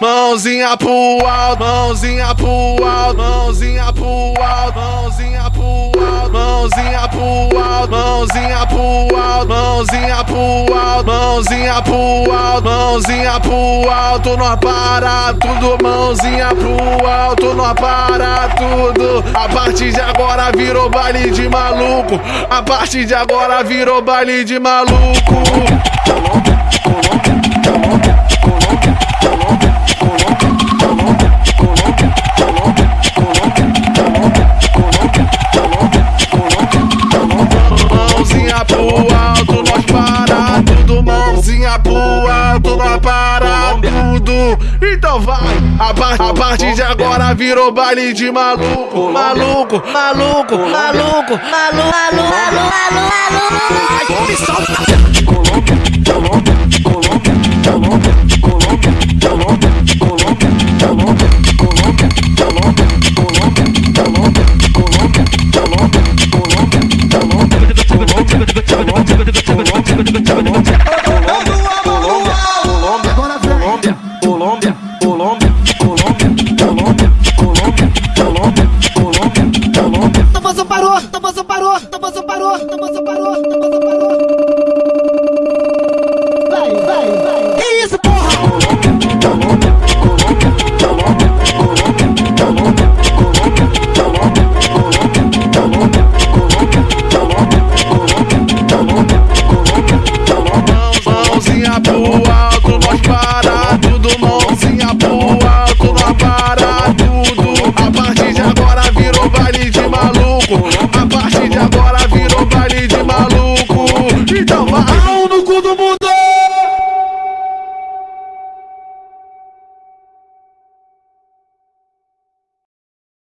Mãozinha pro alto, mãozinha pro alto, mãozinha pro alto, mãozinha pro alto, mãozinha pro alto, mãozinha pro alto, mãozinha pro alto, mãozinha pro alto, mãozinha pro alto, nós para tudo, mãozinha pro alto, nós para tudo. A partir de agora virou baile de maluco, a partir de agora virou baile de maluco. Pro alto, nós para tudo. Mãozinha pro alto, nós para tudo. Então vai, a, par a partir de agora virou baile de maluco, maluco, maluco, maluco, maluco, maluco, maluco, maluco. Colômbia, Colômbia. Tamborzão parou, tamborzão parou, tamborzão parou, tamborzão parou, tamborzão parou.